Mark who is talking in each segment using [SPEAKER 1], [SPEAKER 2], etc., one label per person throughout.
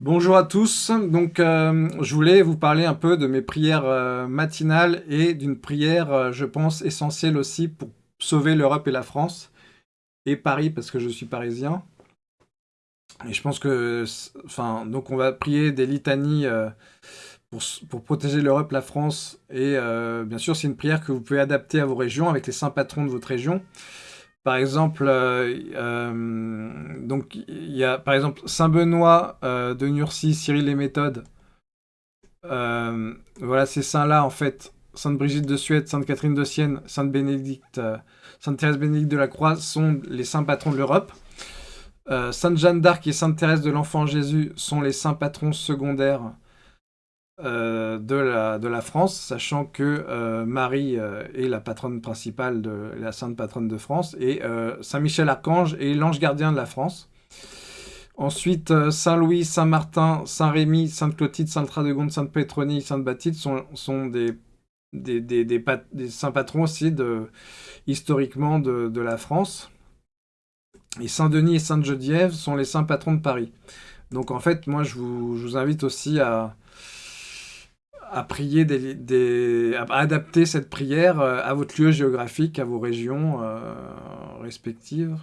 [SPEAKER 1] Bonjour à tous, donc euh, je voulais vous parler un peu de mes prières euh, matinales et d'une prière, euh, je pense, essentielle aussi pour sauver l'Europe et la France, et Paris parce que je suis parisien. Et je pense que, enfin, donc on va prier des litanies pour, pour, protéger l'Europe, la France, et bien sûr c'est une prière que vous pouvez adapter à vos régions avec les saints patrons de votre région. Par exemple, euh, euh, Saint Benoît euh, de Nursie, Cyril et Méthode. voilà, ces saints-là, en fait, Sainte Brigitte de Suède, Sainte Catherine de Sienne, Sainte Bénédicte, Sainte Thérèse Bénédicte de la Croix sont les saints patrons de l'Europe. Sainte Jeanne d'Arc et Sainte Thérèse de l'Enfant Jésus sont les saints patrons secondaires euh, de, la, France, sachant que euh, Marie euh, est la patronne principale, de la sainte patronne de France, et Saint-Michel-Archange est l'ange gardien de la France. Ensuite, Saint-Louis, Saint-Martin, Saint-Rémy, Sainte-Clotilde, Sainte-Radegonde, Sainte-Pétronie, Sainte-Bathilde sont, sont des, saints patrons aussi historiquement de, la France. Et Saint-Denis et Sainte-Geneviève sont les saints patrons de Paris. Donc en fait, moi je vous invite aussi à, à prier à adapter cette prière euh, à votre lieu géographique, à vos régions euh, respectives.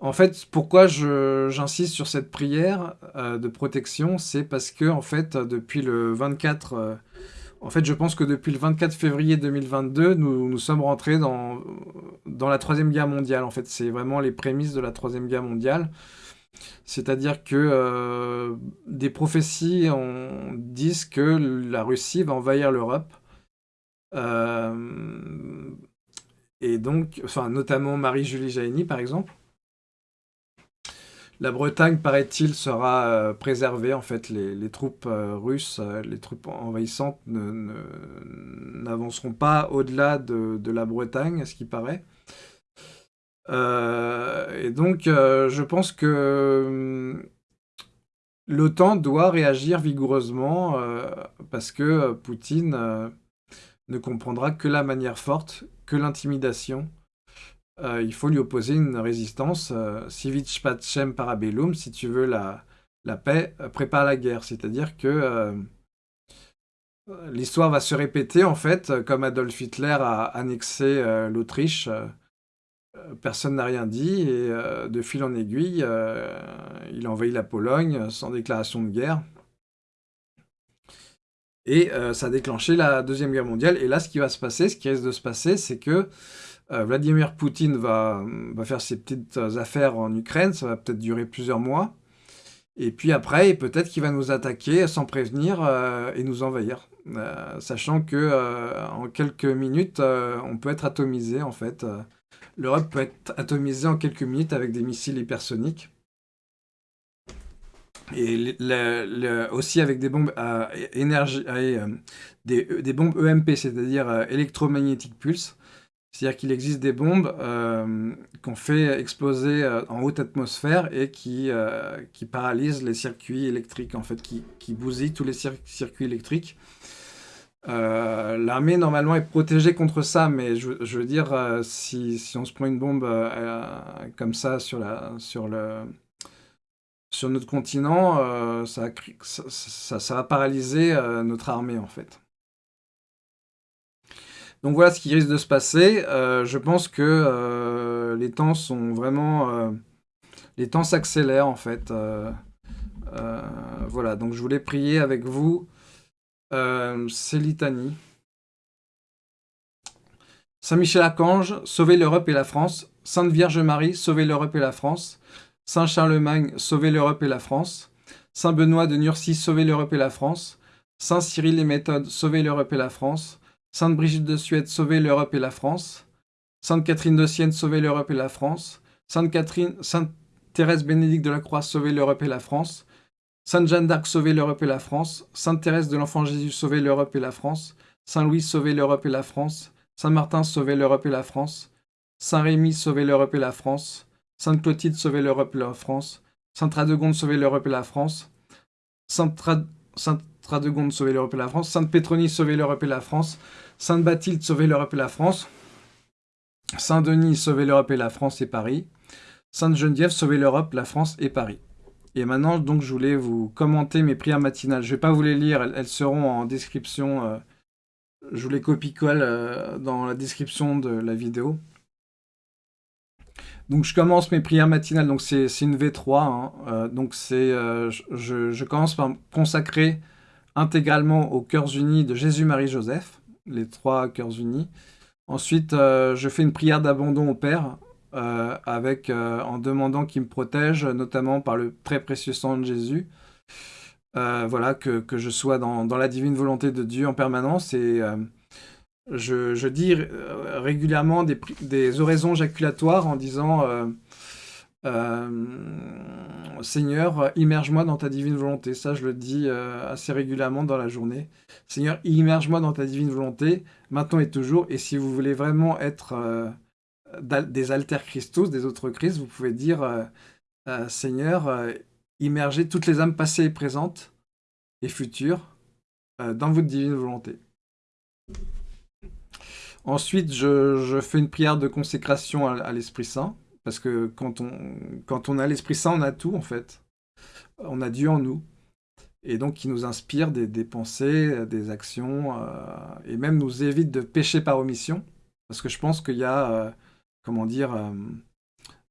[SPEAKER 1] En fait, pourquoi j'insiste sur cette prière euh, de protection, c'est parce que en fait, depuis le 24, en fait, je pense que depuis le 24 février 2022, nous, nous sommes rentrés dans, dans la troisième guerre mondiale. En fait, c'est vraiment les prémices de la troisième guerre mondiale. C'est-à-dire que euh, des prophéties disent que la Russie va envahir l'Europe. Euh, et donc, notamment Marie-Julie Jaïni, par exemple. La Bretagne, paraît-il, sera euh, préservée. En fait, les, troupes russes, les troupes envahissantes n'avanceront pas au-delà de, la Bretagne, à ce qui paraît. Euh, et donc, euh, je pense que euh, l'OTAN doit réagir vigoureusement parce que Poutine ne comprendra que la manière forte, que l'intimidation. il faut lui opposer une résistance. Civic parabellum, si tu veux la, la paix, prépare la guerre. C'est-à-dire que l'histoire va se répéter, en fait, comme Adolf Hitler a annexé l'Autriche euh, personne n'a rien dit, et euh, de fil en aiguille, euh, il a envahi la Pologne sans déclaration de guerre. Et ça a déclenché la Deuxième Guerre mondiale. Et là, ce qui va se passer, ce qui risque de se passer, c'est que Vladimir Poutine va, va, faire ses petites affaires en Ukraine, ça va peut-être durer plusieurs mois. Et puis après, peut-être qu'il va nous attaquer sans prévenir et nous envahir. sachant que en quelques minutes, on peut être atomisé, en fait. L'Europe peut être atomisée en quelques minutes avec des missiles hypersoniques. Et aussi avec des bombes à énergie, euh, des, bombes EMP, c'est-à-dire euh, électromagnétique pulse. C'est-à-dire qu'il existe des bombes euh, qu'on fait exploser en haute atmosphère et qui, qui paralysent les circuits électriques, en fait, qui, qui bousillent tous les circuits électriques. Euh, l'armée, normalement, est protégée contre ça, mais je, veux dire, euh, si, on se prend une bombe euh, comme ça sur, notre continent, ça, va paralyser notre armée, en fait. Donc voilà ce qui risque de se passer. je pense que les temps sont vraiment... les temps s'accélèrent, en fait. voilà, donc je voulais prier avec vous euh, c'est. Saint Michel Archange, sauvez l'Europe et la France. Sainte Vierge Marie, sauvez l'Europe et la France. Saint Charlemagne, sauvez l'Europe et la France. Saint Benoît de Nursie, sauvez l'Europe et la France. Saint Cyril et Méthode, sauvez l'Europe et la France. Sainte Brigitte de Suède, sauvez l'Europe et la France. Sainte Catherine de Sienne, sauvez l'Europe et la France. Sainte Catherine, Sainte Thérèse Bénédicte de la Croix, sauvez l'Europe et la France. Sainte Jeanne d'Arc, sauvez l'Europe et la France. Sainte Thérèse de l'Enfant Jésus, sauvez l'Europe et la France. Saint Louis, sauvez l'Europe et la France. Saint Martin, sauvez l'Europe et la France. Saint Rémy, sauvez l'Europe et la France. Sainte Clotilde, sauvez l'Europe et la France. Sainte Radegonde, sauvez l'Europe et la France. Sainte, Radegonde, sauvez l'Europe et la France. Sainte Pétronie, sauvez l'Europe et la France. Sainte Bathilde, sauvez l'Europe et la France. Saint Denis, sauvez l'Europe et la France et Paris. Sainte Geneviève, sauvez l'Europe, la France et Paris. Et maintenant, donc, je voulais vous commenter mes prières matinales. Je ne vais pas vous les lire, elles, seront en description. Euh, je vous les copie-colle euh, dans la description de la vidéo. Donc, je commence mes prières matinales. Donc, c'est une V3. Hein. Euh, donc, c'est, je, commence par consacrer intégralement aux cœurs unis de Jésus, Marie, Joseph. Les trois cœurs unis. Ensuite, je fais une prière d'abandon au Père avec, euh, en demandant qu'il me protège, notamment par le très précieux sang de Jésus. Euh, voilà, que, que, je sois dans, dans, la divine volonté de Dieu en permanence. Et je, je, dis régulièrement des, des, oraisons jaculatoires en disant Seigneur, immerge-moi dans ta divine volonté. Ça, je le dis assez régulièrement dans la journée. Seigneur, immerge-moi dans ta divine volonté, maintenant et toujours. Et si vous voulez vraiment être des alter Christus, des autres Christ, vous pouvez dire euh, euh, Seigneur, euh, immergez toutes les âmes passées et présentes et futures dans votre divine volonté. Ensuite, je, fais une prière de consécration à, l'Esprit Saint, parce que quand on, quand on a l'Esprit Saint, on a tout en fait. On a Dieu en nous. Et donc, qui nous inspire des, pensées, des actions, et même nous évite de pécher par omission. Parce que je pense qu'il y a comment dire, euh,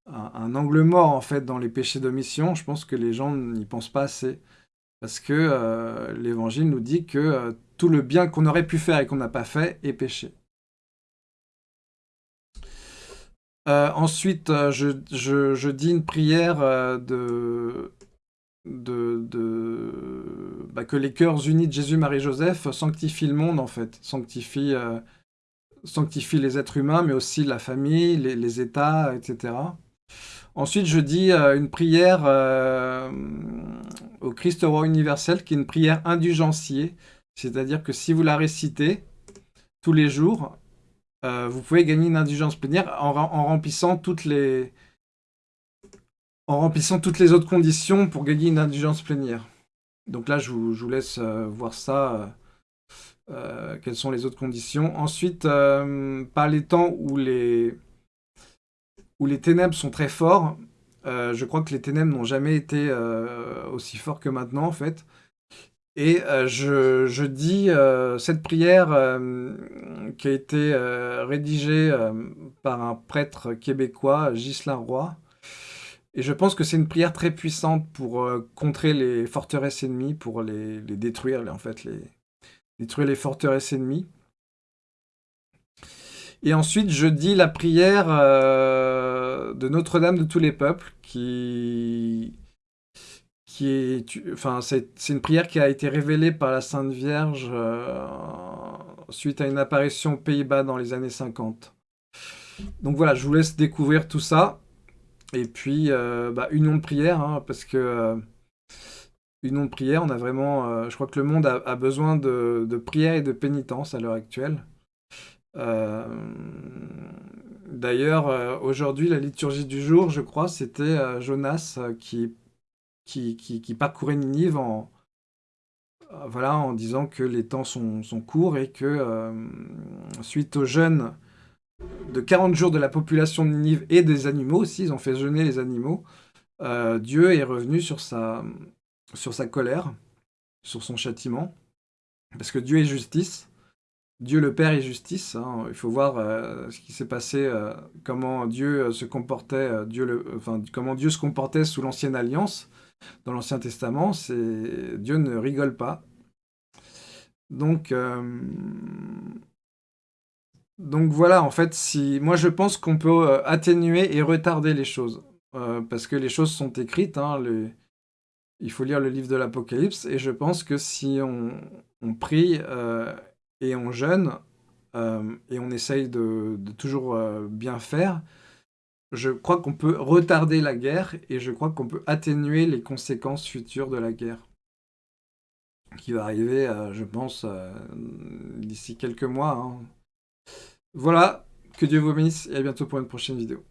[SPEAKER 1] un, angle mort en fait dans les péchés d'omission. Je pense que les gens n'y pensent pas assez. Parce que euh, l'Évangile nous dit que euh, tout le bien qu'on aurait pu faire et qu'on n'a pas fait est péché. ensuite, je, dis une prière de, de, bah, que les cœurs unis de Jésus, Marie, Joseph sanctifient le monde, en fait. Sanctifient sanctifie les êtres humains, mais aussi la famille, les, États, etc. Ensuite, je dis euh, une prière euh, au Christ roi universel, qui est une prière indulgenciée, c'est-à-dire que si vous la récitez tous les jours, euh, vous pouvez gagner une indulgence plénière en, remplissant toutes les en remplissant toutes les autres conditions pour gagner une indulgence plénière. Donc là, je vous laisse voir ça quelles sont les autres conditions. Ensuite, euh, par les temps où les, où les ténèbres sont très forts, euh, je crois que les ténèbres n'ont jamais été aussi forts que maintenant, en fait. Et je, je, dis cette prière qui a été rédigée par un prêtre québécois, Ghislain Roy. Et je pense que c'est une prière très puissante pour contrer les forteresses ennemies, pour les, les détruire, en fait, les, détruire les forteresses ennemies. Et ensuite, je dis la prière euh, de Notre-Dame de tous les peuples, qui, qui est, enfin, c'est une prière qui a été révélée par la Sainte Vierge euh, suite à une apparition aux Pays-Bas dans les années 50. Donc voilà, je vous laisse découvrir tout ça. Et puis, euh, bah, union de prière, hein, parce que union de prière. On a vraiment, euh, je crois que le monde a, besoin de, prière et de pénitence à l'heure actuelle. Euh, d'ailleurs, euh, aujourd'hui, la liturgie du jour, je crois, c'était Jonas qui, parcourait Ninive en, voilà, en disant que les temps sont, sont courts et que suite au jeûne de 40 jours de la population de Ninive et des animaux aussi, ils ont fait jeûner les animaux, Dieu est revenu sur sa, sur sa colère, sur son châtiment, parce que Dieu est justice, Dieu le Père est justice, hein. il faut voir euh, ce qui s'est passé, euh, comment Dieu euh, se comportait, Dieu enfin, comment Dieu se comportait sous l'ancienne alliance, dans l'Ancien Testament, c'est Dieu ne rigole pas. Donc, donc voilà, en fait, si moi je pense qu'on peut atténuer et retarder les choses, parce que les choses sont écrites, hein, il faut lire le livre de l'Apocalypse, et je pense que si on, prie euh, et on jeûne, euh, et on essaye de, toujours euh, bien faire, je crois qu'on peut retarder la guerre, et je crois qu'on peut atténuer les conséquences futures de la guerre, qui va arriver, je pense, d'ici quelques mois. Hein. Voilà, que Dieu vous bénisse, et à bientôt pour une prochaine vidéo.